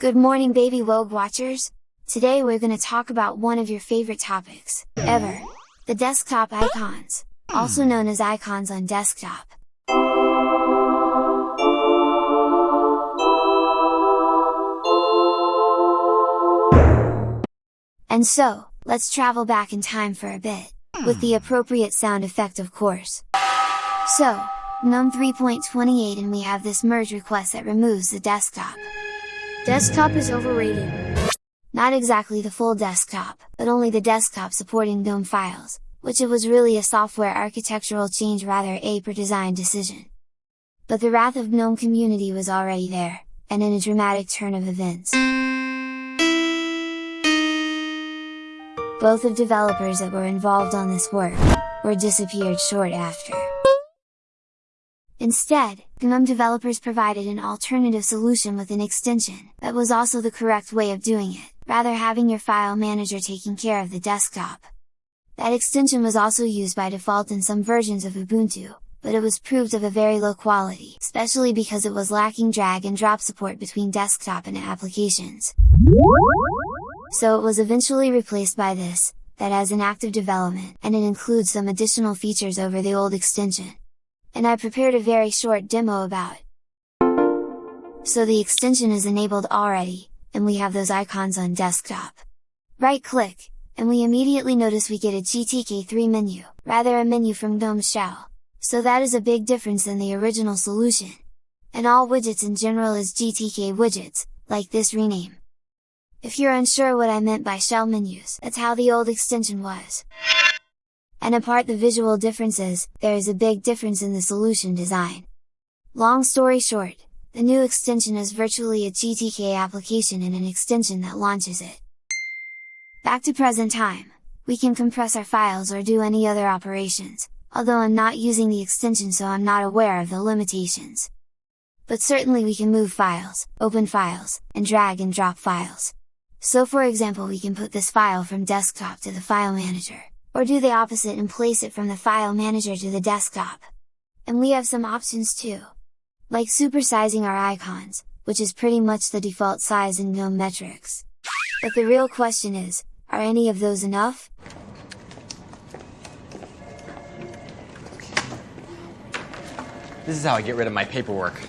Good morning baby WOGUE watchers! Today we're gonna talk about one of your favorite topics, ever! The desktop icons, also known as icons on desktop. And so, let's travel back in time for a bit, with the appropriate sound effect of course. So, GNOME 3.28 and we have this merge request that removes the desktop. Desktop is overrated. Not exactly the full desktop, but only the desktop supporting GNOME files, which it was really a software architectural change rather a per design decision. But the wrath of GNOME community was already there, and in a dramatic turn of events. Both of developers that were involved on this work, were disappeared short after. Instead, GNOME developers provided an alternative solution with an extension, that was also the correct way of doing it, rather having your file manager taking care of the desktop. That extension was also used by default in some versions of Ubuntu, but it was proved of a very low quality, especially because it was lacking drag and drop support between desktop and applications. So it was eventually replaced by this, that has an active development, and it includes some additional features over the old extension and I prepared a very short demo about it. So the extension is enabled already, and we have those icons on desktop. Right click, and we immediately notice we get a GTK3 menu, rather a menu from GNOME Shell. So that is a big difference than the original solution. And all widgets in general is GTK widgets, like this rename. If you're unsure what I meant by shell menus, that's how the old extension was. And apart the visual differences, there is a big difference in the solution design. Long story short, the new extension is virtually a GTK application and an extension that launches it. Back to present time, we can compress our files or do any other operations, although I'm not using the extension so I'm not aware of the limitations. But certainly we can move files, open files, and drag and drop files. So for example we can put this file from desktop to the file manager or do the opposite and place it from the file manager to the desktop. And we have some options too! Like supersizing our icons, which is pretty much the default size in GNOME metrics. But the real question is, are any of those enough? This is how I get rid of my paperwork.